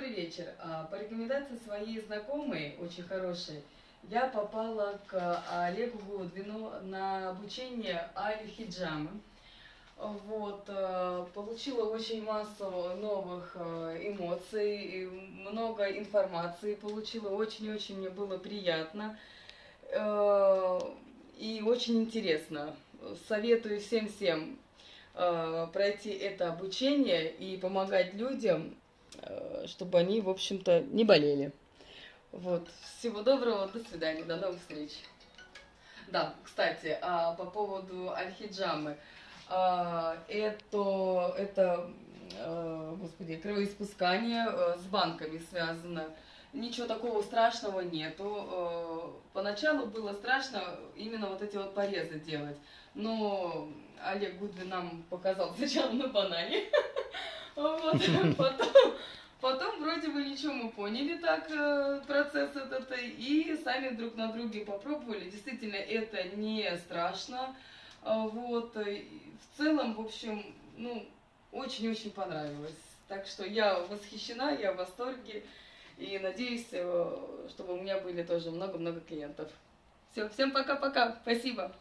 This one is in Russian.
Добрый вечер. А, По рекомендации своей знакомой, очень хорошей, я попала к Олегу Гудвину на обучение Аль-Хиджамы. Вот, э, получила очень массу новых эмоций, много информации получила, очень-очень мне было приятно и очень интересно. Советую всем-всем пройти это обучение и помогать людям, чтобы они, в общем-то, не болели. Вот. Всего доброго, до свидания, до новых встреч. Да, кстати, а, по поводу Аль-Хиджамы. А, это, это э, господи, кровоиспускание э, с банками связано. Ничего такого страшного нету. Э, Поначалу было страшно именно вот эти вот порезы делать. Но Олег Гудвин нам показал сначала на банане. Вот, потом, потом вроде бы ничего мы поняли так э, процесс этот и сами друг на друге попробовали. Действительно, это не страшно. А, Вот. и В целом, в общем, ну, очень-очень понравилось. Так что я восхищена, я в восторге. И надеюсь, э, чтобы у меня были тоже много-много клиентов. Все, всем пока-пока. Спасибо.